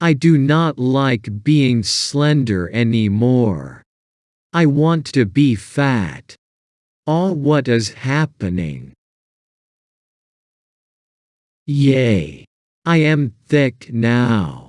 I do not like being slender anymore. I want to be fat. All what is happening. Yay! I am thick now.